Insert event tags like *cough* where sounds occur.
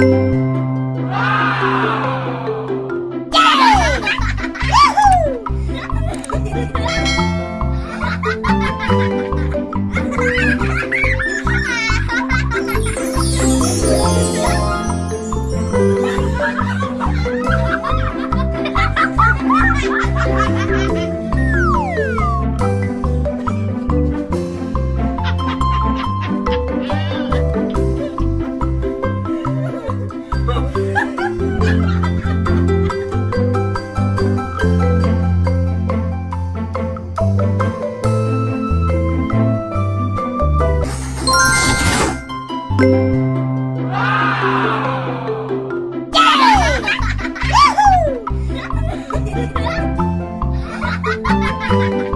Yeah! *laughs* *laughs* Yeah! *laughs* *laughs*